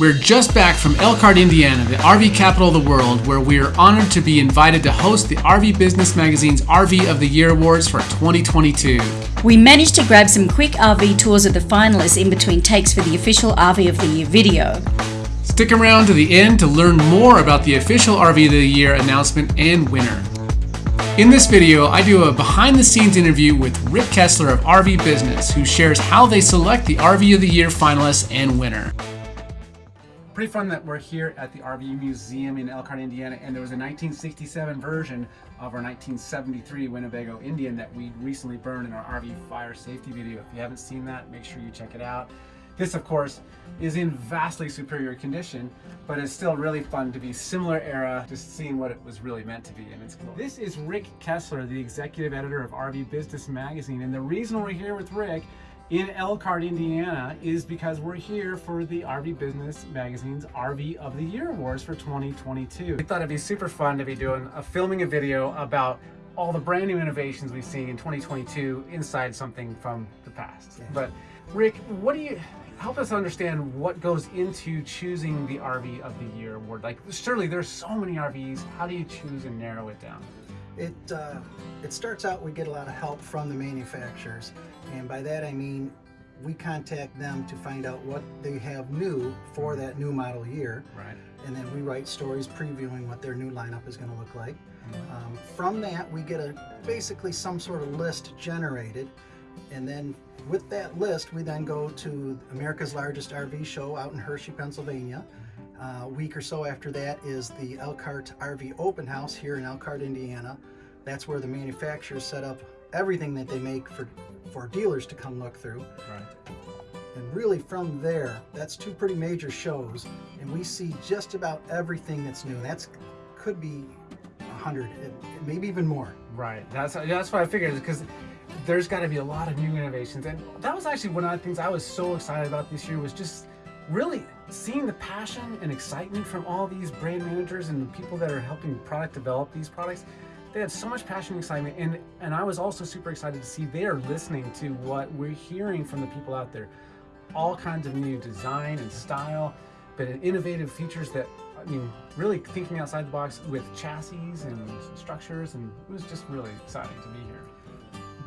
We're just back from Elkhart, Indiana, the RV capital of the world, where we are honored to be invited to host the RV Business Magazine's RV of the Year Awards for 2022. We managed to grab some quick RV tours of the finalists in between takes for the official RV of the Year video. Stick around to the end to learn more about the official RV of the Year announcement and winner. In this video, I do a behind the scenes interview with Rick Kessler of RV Business, who shares how they select the RV of the Year finalists and winner pretty fun that we're here at the RV Museum in Elkhart, Indiana, and there was a 1967 version of our 1973 Winnebago Indian that we recently burned in our RV fire safety video. If you haven't seen that, make sure you check it out. This, of course, is in vastly superior condition, but it's still really fun to be similar era, just seeing what it was really meant to be, and it's cool. This is Rick Kessler, the executive editor of RV Business Magazine, and the reason we're here with Rick in Elkhart, Indiana is because we're here for the RV Business Magazine's RV of the Year Awards for 2022. We thought it'd be super fun to be doing a filming a video about all the brand new innovations we've seen in 2022 inside something from the past. Yeah. But Rick, what do you help us understand what goes into choosing the RV of the Year award? Like surely there's so many RVs, how do you choose and narrow it down? It, uh, it starts out we get a lot of help from the manufacturers and by that I mean we contact them to find out what they have new for that new model year. Right. And then we write stories previewing what their new lineup is going to look like. Mm-hmm. Um, from that, we get a basically some sort of list generated. And then with that list, we then go to America's largest RV show out in Hershey, Pennsylvania. Uh, a week or so after that is the Elkhart RV Open House here in Elkhart, Indiana. That's where the manufacturers set up everything that they make for, for dealers to come look through. Right. And really from there, that's two pretty major shows, and we see just about everything that's new. That's could be a hundred, maybe even more. Right. That's that's what I figured because there's got to be a lot of new innovations, and that was actually one of the things I was so excited about this year was just really seeing the passion and excitement from all these brand managers and the people that are helping product develop these products they had so much passion and excitement. And and I was also super excited to see they are listening to what we're hearing from the people out there. All kinds of new design and style but innovative features that I mean really thinking outside the box with chassis and structures. And it was just really exciting to be here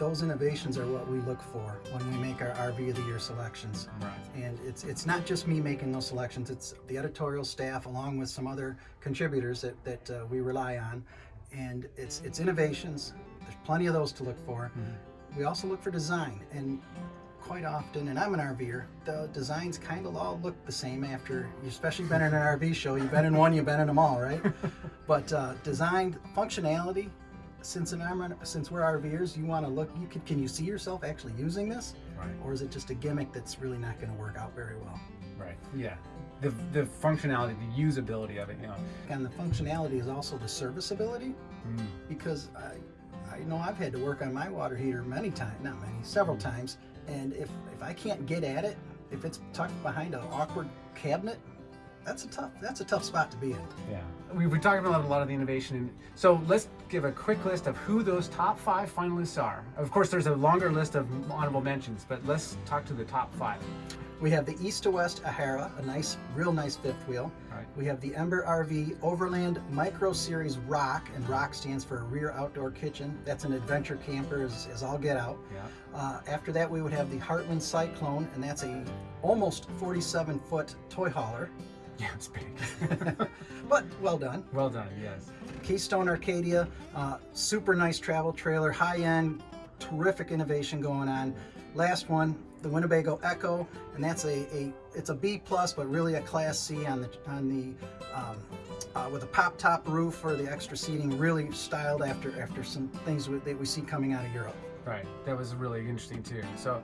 those innovations are what we look for when we make our RV of the Year selections. Right. And it's it's not just me making those selections, it's the editorial staff along with some other contributors that, that uh, we rely on and it's it's innovations. There's plenty of those to look for. Mm -hmm. We also look for design, and quite often, and I'm an RVer, the designs kind of all look the same after, you especially been in an RV show, you've been in one, you've been in them all, right? but uh, design, functionality, since an since we're RVers, you want to look. You can can you see yourself actually using this, right. or is it just a gimmick that's really not going to work out very well? Right. Yeah the, the functionality, the usability of it, you know. And the functionality is also the serviceability mm. because I, I know I've had to work on my water heater many times, not many, several times, and if, if I can't get at it, if it's tucked behind an awkward cabinet, that's a tough that's a tough spot to be in. Yeah, we've been talking about a lot of the innovation. So let's give a quick list of who those top five finalists are. Of course, there's a longer list of honorable mentions, but let's talk to the top five. We have the East to West Ahara, a nice, real nice fifth wheel. Right. We have the Ember RV Overland Micro Series Rock, and Rock stands for Rear Outdoor Kitchen. That's an adventure camper as, as all get out. Yeah. Uh, after that, we would have the Heartland Cyclone, and that's a almost 47 foot toy hauler. Yeah, it's big. but well done. Well done, yes. Keystone Arcadia, uh, super nice travel trailer, high end, terrific innovation going on. Last one, the Winnebago EKKO, and that's a, a it's a B plus, but really a Class C on the on the um, uh, with a pop top roof for the extra seating, really styled after after some things that we see coming out of Europe. Right, that was really interesting too. So,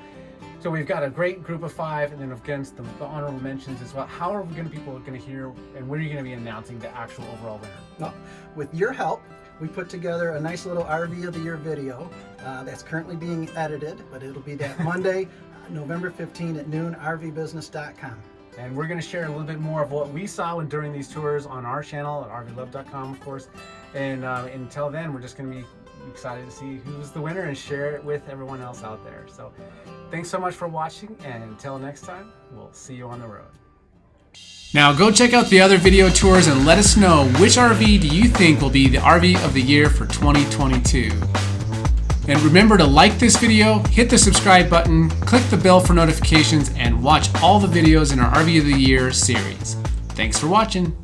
so we've got a great group of five, and then against the, the honorable mentions as well. How are we going to people going to hear, and when are you going to be announcing the actual overall winner? Well, with your help, we put together a nice little RV of the Year video uh, that's currently being edited, but it'll be that Monday, November 15 at noon, rvbusiness.com. And we're going to share a little bit more of what we saw when, during these tours on our channel at rvlove.com, of course. And uh, until then, we're just going to be excited to see who's the winner and share it with everyone else out there. So thanks so much for watching, and until next time, we'll see you on the road. Now go check out the other video tours and let us know which RV do you think will be the RV of the year for 2022. And remember to like this video, hit the subscribe button, click the bell for notifications, and watch all the videos in our RV of the Year series. Thanks for watching.